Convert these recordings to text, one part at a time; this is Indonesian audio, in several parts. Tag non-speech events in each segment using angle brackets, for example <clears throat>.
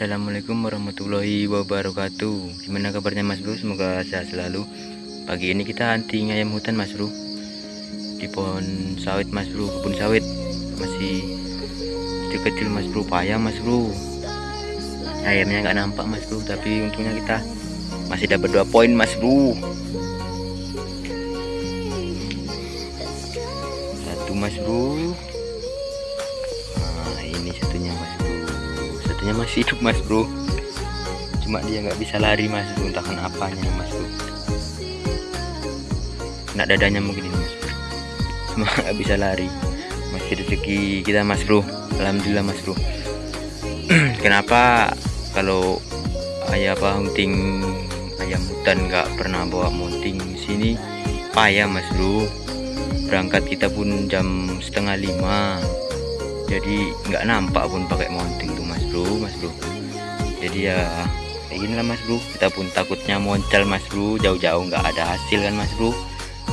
Assalamualaikum warahmatullahi wabarakatuh. Gimana kabarnya mas bro? Semoga sehat selalu. Pagi ini kita hunting ayam hutan mas bro. Di pohon sawit mas bro. Kebun sawit. Masih kecil-kecil mas bro. Payah mas bro. Ayamnya nggak nampak mas bro. Tapi untungnya kita Masih dapat dua poin mas bro. Satu mas bro. Nah ini satunya mas bro Satunya masih hidup mas bro. Cuma dia nggak bisa lari mas bro. Entah kenapanya mas bro. Kena dadanya mungkin ini mas bro. Cuma <laughs> nggak bisa lari. Masih rezeki kita mas bro. Alhamdulillah mas bro. <clears throat> Kenapa kalau ayah apa hunting ayam hutan nggak pernah bawa mounting sini? Payah mas bro. Berangkat kita pun jam setengah lima jadi nggak nampak pun pakai mounting tuh mas bro mas bro. Jadi ya kayak lah mas bro. Kita pun takutnya moncal mas bro. Jauh-jauh nggak ada hasil kan mas bro?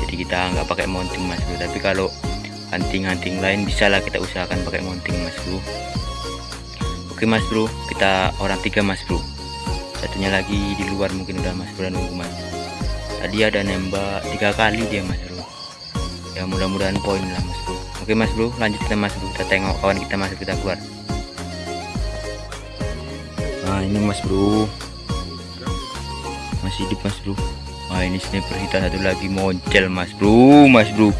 Jadi kita nggak pakai mounting mas bro. Tapi kalau hunting-hunting lain bisa lah kita usahakan pakai mounting mas bro. Oke mas bro. Kita orang tiga mas bro. Satunya lagi di luar mungkin udah mas bro nunggu mas. Tadi ada nembak tiga kali dia mas bro. Ya mudah-mudahan poin lah mas bro oke mas bro. Lanjut kita mas bro kita tengok kawan kita masuk kita keluar. Nah ini mas bro. Masih hidup mas bro. Wah ini sniper kita satu lagi. Moncel mas bro. Mas bro.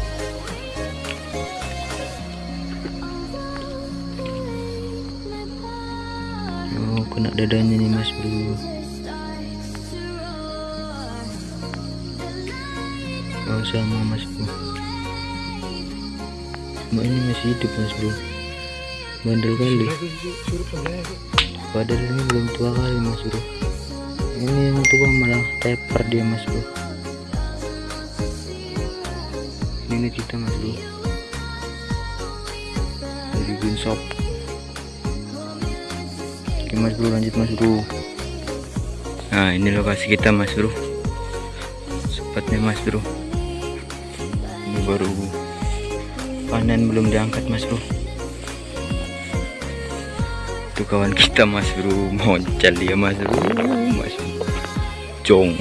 Oh kena dadanya nih mas bro. Oh sama mas bro Cuma ini masih hidup mas bro. Bandel kali. Padahal ini belum tua kali mas bro. Ini yang tua malah teper dia mas bro. Ini kita mas bro. Dari green shop Oke mas bro lanjut mas bro. Nah ini lokasi kita mas bro. Sepatnya mas bro. Ini baru panen belum diangkat mas bro. Itu kawan kita mas bro. Moncal dia mas bro mas bro. jong.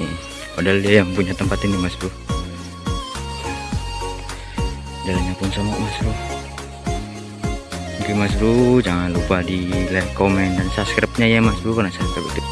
Padahal dia yang punya tempat ini mas bro. Jalannya pun sama mas bro. Oke mas bro jangan lupa di like comment dan subscribe nya ya mas bro karena subscribe itu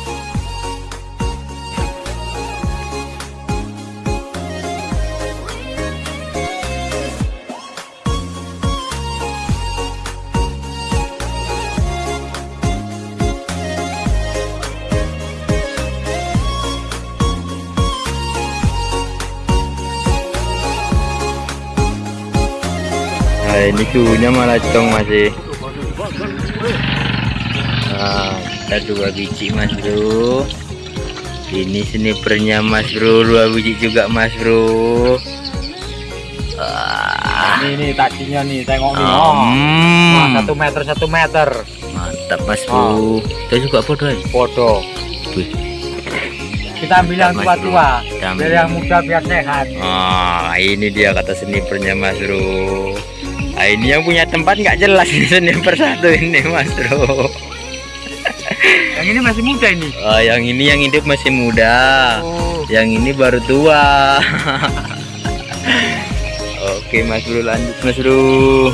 Nah, ini suhunya malah cong masih. Nah, kita dua biji mas bro. Ini snipernya mas bro, dua biji juga mas bro. Ah, Ini nih taksinya nih, tengok nih. Hmm. Oh. Nah, satu meter satu meter. mantap mas bro. Kita juga foto aja. Foto. Kita ambil yang tua-tua. Biar yang muda biar sehat. Ah, ini dia kata snipernya mas bro. Ah, ini yang punya tempat nggak jelas ini sniper satu ini mas bro. Yang ini masih muda ini. Oh, yang ini yang hidup masih muda. Oh. Yang ini baru tua. <laughs> Oke, Mas Bro lanjut Mas Bro.